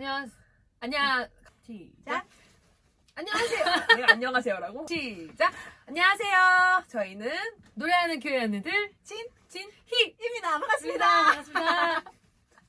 안녕 안녕 시작. 안녕하세요. 내가 안녕하세요라고? 시작. 안녕하세요. 저희는 노래하는 교회 언니들 찐 진희 입니다. 반갑습니다. 반갑습니다.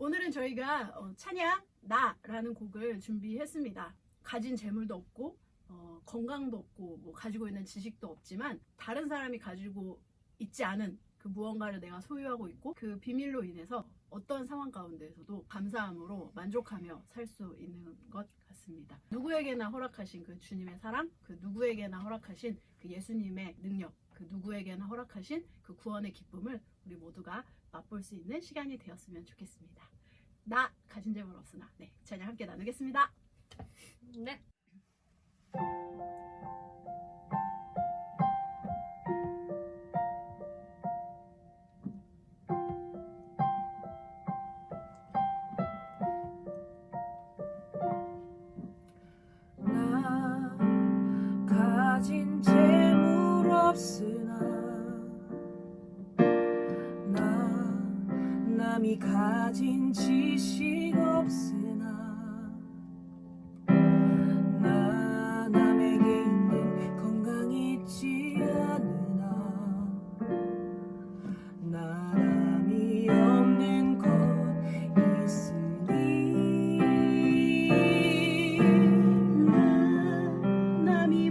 오늘은 저희가 어, 찬양 나라는 곡을 준비했습니다. 가진 재물도 없고 어, 건강도 없고 뭐 가지고 있는 지식도 없지만 다른 사람이 가지고 있지 않은 그 무언가를 내가 소유하고 있고 그 비밀로 인해서 어떤 상황 가운데에서도 감사함으로 만족하며 살 수 있는 것 같습니다. 누구에게나 허락하신 그 주님의 사랑, 그 누구에게나 허락하신 그 예수님의 능력, 그 누구에게나 허락하신 그 구원의 기쁨을 우리 모두가 맛볼 수 있는 시간이 되었으면 좋겠습니다. 나 가진 재물 없으나 네 찬양 함께 나누겠습니다. 네. 남이 가진 지식 없으나 나 남에게 있는 건강이 있지 않으나 나 남이 없는 것 있으니 나 남이